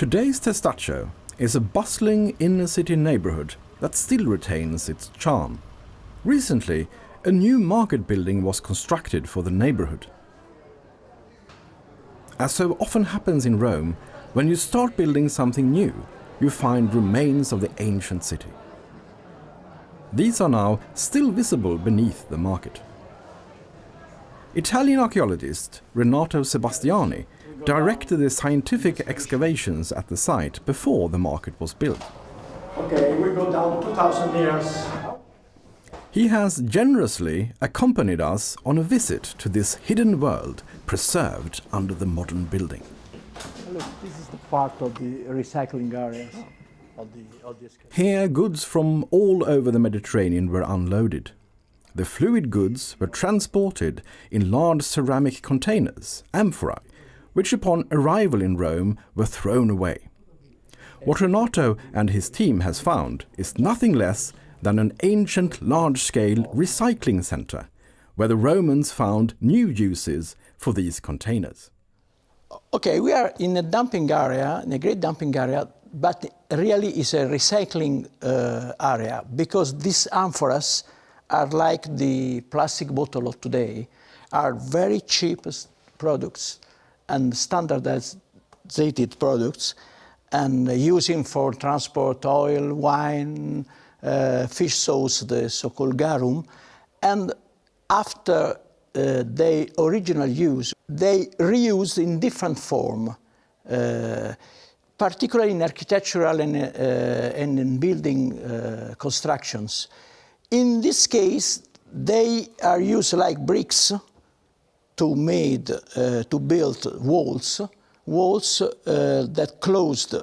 Today's Testaccio is a bustling inner city neighborhood that still retains its charm. Recently, a new market building was constructed for the neighborhood. As so often happens in Rome, when you start building something new, you find remains of the ancient city. These are now still visible beneath the market. Italian archaeologist Renato Sebastiani directed the scientific excavations at the site before the market was built. Okay, we go down 2,000 years. He has generously accompanied us on a visit to this hidden world preserved under the modern building. Look, this is the part of the recycling areas of the of. Here, goods from all over the Mediterranean were unloaded. The fluid goods were transported in large ceramic containers, amphorae, which upon arrival in Rome were thrown away. What Renato and his team has found is nothing less than an ancient large-scale recycling center, where the Romans found new uses for these containers. Okay, we are in a dumping area, in a great dumping area, but really is a recycling uh, area because these amphoras are like the plastic bottle of today, are very cheap products and standardized products and using for transport oil, wine, uh, fish sauce, the so-called garum. And after uh, their original use, they reused in different form, uh, particularly in architectural and, uh, and in building uh, constructions. In this case, they are used like bricks to made uh, to build walls, walls uh, that closed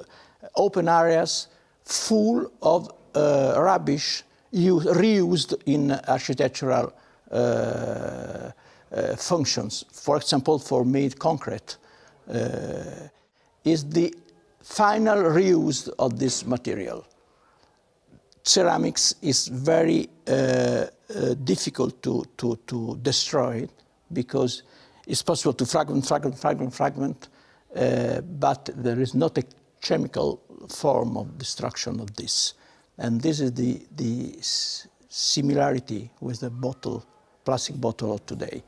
open areas full of uh, rubbish used, reused in architectural uh, uh, functions. For example, for made concrete uh, is the final reuse of this material. Ceramics is very difficult to, to, to destroy because it's possible to fragment, fragment, fragment, fragment, uh, but there is not a chemical form of destruction of this. And this is the, the similarity with the bottle, plastic bottle of today.